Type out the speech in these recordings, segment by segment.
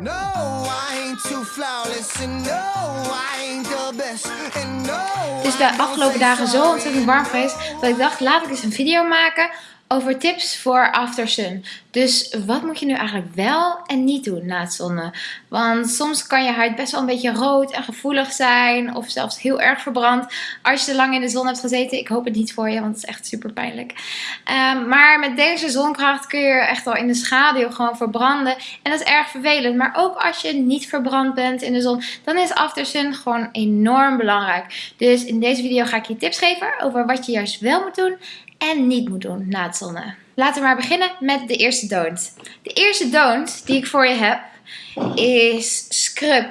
No, I ain't too flawless. And no, I ain't the best. And no, Het is de afgelopen dagen zo ontzettend warm geweest dat ik dacht, laat ik eens een video maken over tips voor after sun. Dus wat moet je nu eigenlijk wel en niet doen na het zonnen? Want soms kan je huid best wel een beetje rood en gevoelig zijn of zelfs heel erg verbrand als je te lang in de zon hebt gezeten. Ik hoop het niet voor je, want het is echt super pijnlijk. Ehm, maar met deze zonkracht kun je echt al in de schaduw gewoon verbranden en dat is erg vervelend. Maar ook als je niet verbrand bent in de zon, dan is after sun gewoon enorm belangrijk. Dus in deze video ga ik je tips geven over wat je juist wel moet doen en niet moet doen na het zonnen. Laten we maar beginnen met de eerste don't. De eerste don't die ik voor je heb is scrub.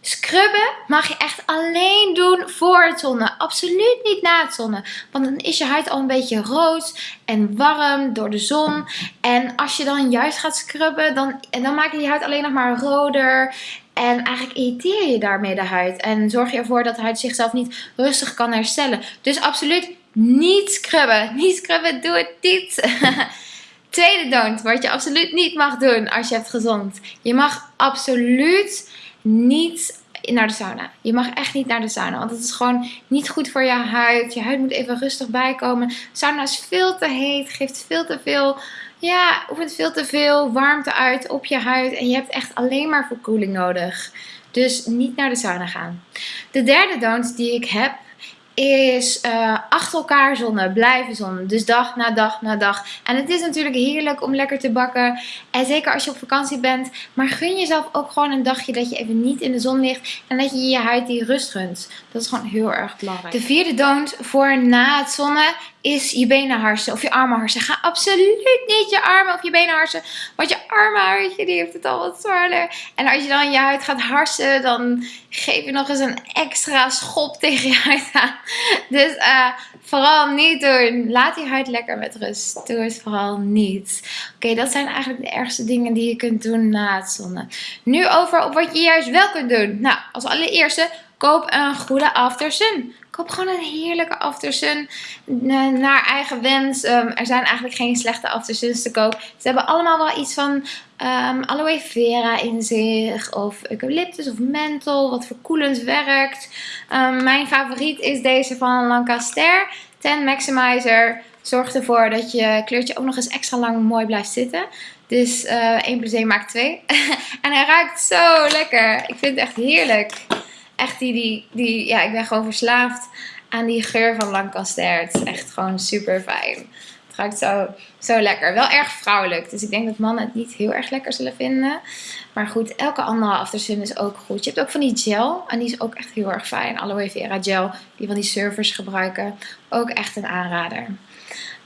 Scrubben mag je echt alleen doen voor het zonnen. Absoluut niet na het zonnen. Want dan is je huid al een beetje rood en warm door de zon. En als je dan juist gaat scrubben, dan, dan maak je je huid alleen nog maar roder. En eigenlijk irriteer je daarmee de huid. En zorg je ervoor dat de huid zichzelf niet rustig kan herstellen. Dus absoluut niet scrubben. Niet scrubben, doe het niet. Tweede don't, wat je absoluut niet mag doen als je hebt gezond. Je mag absoluut niet naar de sauna. Je mag echt niet naar de sauna, want het is gewoon niet goed voor je huid. Je huid moet even rustig bijkomen. Sauna is veel te heet, geeft veel te veel, ja, oefent veel te veel warmte uit op je huid. En je hebt echt alleen maar verkoeling nodig. Dus niet naar de sauna gaan. De derde don't die ik heb is uh, achter elkaar zonnen, blijven zonnen. Dus dag na dag na dag. En het is natuurlijk heerlijk om lekker te bakken. En zeker als je op vakantie bent. Maar gun jezelf ook gewoon een dagje dat je even niet in de zon ligt. En dat je je huid die rust gunt. Dat is gewoon heel erg belangrijk. De vierde don't voor na het zonnen is je benen harsen of je armen harsen. Ga absoluut niet je armen of je benen harsen. Want je armenhuidje die heeft het al wat zwaarder. En als je dan je huid gaat harsen, dan geef je nog eens een extra schop tegen je huid aan. Dus uh, vooral niet doen. Laat die huid lekker met rust. Doe het vooral niet. Oké, dat zijn eigenlijk de ergste dingen die je kunt doen na het zonnen. Nu over op wat je juist wel kunt doen. Nou, als allereerste, koop een goede after sun. Koop gewoon een heerlijke aftersun naar eigen wens. Um, er zijn eigenlijk geen slechte aftersuns te koop. Ze hebben allemaal wel iets van um, aloe vera in zich. Of eucalyptus of menthol. Wat verkoelend werkt. Um, mijn favoriet is deze van Lancaster. Ten Maximizer. Zorgt ervoor dat je kleurtje ook nog eens extra lang mooi blijft zitten. Dus uh, 1 plus 1 maakt 2. en hij ruikt zo lekker. Ik vind het echt heerlijk echt die, die, die, ja, ik ben gewoon verslaafd aan die geur van Lancaster. Het is echt gewoon super fijn. Het ruikt zo, zo lekker. Wel erg vrouwelijk. Dus ik denk dat mannen het niet heel erg lekker zullen vinden. Maar goed, elke andere aftersun is ook goed. Je hebt ook van die gel. En die is ook echt heel erg fijn. Aloe vera gel. Die van die surfers gebruiken. Ook echt een aanrader.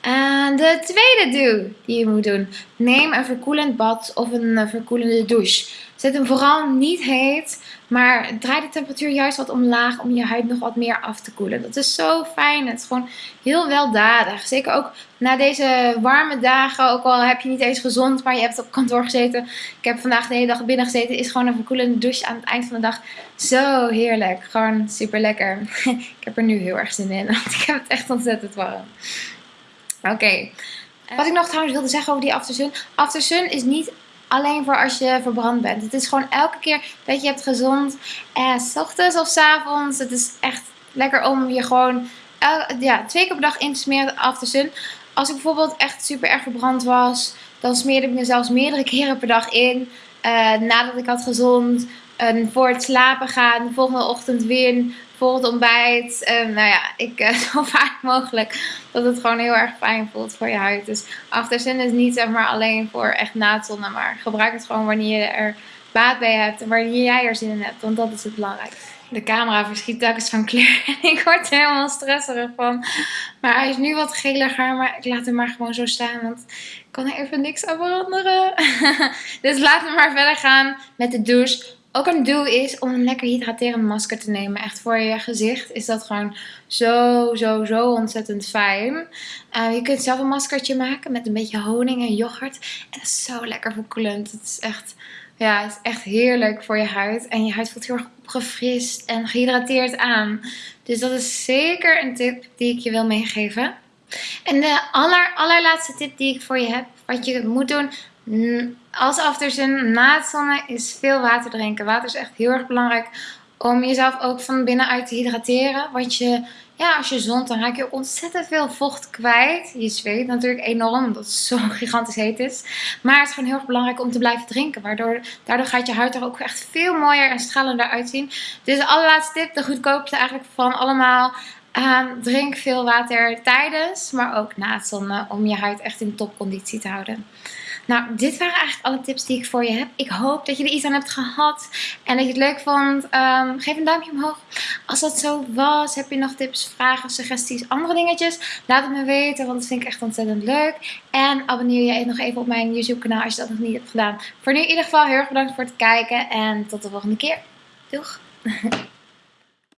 En de tweede do die je moet doen. Neem een verkoelend bad of een verkoelende douche. Zet hem vooral niet heet, maar draai de temperatuur juist wat omlaag om je huid nog wat meer af te koelen. Dat is zo fijn. Het is gewoon heel weldadig. Zeker ook na deze warme dagen, ook al heb je niet eens gezond, maar je hebt op kantoor gezeten. Ik heb vandaag de hele dag binnen gezeten. Is gewoon een verkoelende douche aan het eind van de dag zo heerlijk. Gewoon super lekker. ik heb er nu heel erg zin in, want ik heb het echt ontzettend warm. Oké. Wat ik nog trouwens wilde zeggen over die aftersun. Aftersun is niet alleen voor als je verbrand bent. Het is gewoon elke keer dat je hebt gezond. En s ochtends of s avonds. Het is echt lekker om je gewoon ja, twee keer per dag in te smeren aftersun. Als ik bijvoorbeeld echt super erg verbrand was. Dan smeerde ik mezelf meerdere keren per dag in. Uh, nadat ik had gezond. Uh, voor het slapen gaan. De volgende ochtend weer voor het ontbijt. En nou ja, ik uh, zo vaak mogelijk dat het gewoon heel erg fijn voelt voor je huid. Dus afterzin is niet zeg maar alleen voor echt na het zonnen, maar gebruik het gewoon wanneer je er baat bij hebt en wanneer jij er zin in hebt, want dat is het belangrijkste. De camera verschiet telkens van kleur en ik word er helemaal stresserig van. Maar hij is nu wat geliger, maar ik laat hem maar gewoon zo staan, want ik kan er even niks aan veranderen. dus laten we maar verder gaan met de douche. Ook een do is om een lekker hydraterend masker te nemen. Echt voor je gezicht is dat gewoon zo, zo, zo ontzettend fijn. Uh, je kunt zelf een maskertje maken met een beetje honing en yoghurt. En dat is zo lekker verkoelend. Het is echt, ja, het is echt heerlijk voor je huid. En je huid voelt heel erg opgefrist en gehydrateerd aan. Dus dat is zeker een tip die ik je wil meegeven. En de aller, allerlaatste tip die ik voor je heb, wat je moet doen Als aftersun na het zonnen is veel water drinken. Water is echt heel erg belangrijk om jezelf ook van binnenuit te hydrateren. Want je, ja, als je zont, dan raak je ontzettend veel vocht kwijt. Je zweet natuurlijk enorm, omdat het zo gigantisch heet is. Maar het is gewoon heel erg belangrijk om te blijven drinken. Waardoor, daardoor gaat je huid er ook echt veel mooier en stralender uitzien. Dus de allerlaatste tip, de goedkoopste eigenlijk van allemaal. Ehm, drink veel water tijdens, maar ook na het zonnen om je huid echt in topconditie te houden. Nou, dit waren eigenlijk alle tips die ik voor je heb. Ik hoop dat je er iets aan hebt gehad en dat je het leuk vond. Ehm, geef een duimpje omhoog. Als dat zo was, heb je nog tips, vragen, suggesties, andere dingetjes? Laat het me weten, want dat vind ik echt ontzettend leuk. En abonneer je nog even op mijn YouTube kanaal als je dat nog niet hebt gedaan. Voor nu in ieder geval heel erg bedankt voor het kijken en tot de volgende keer. Doeg!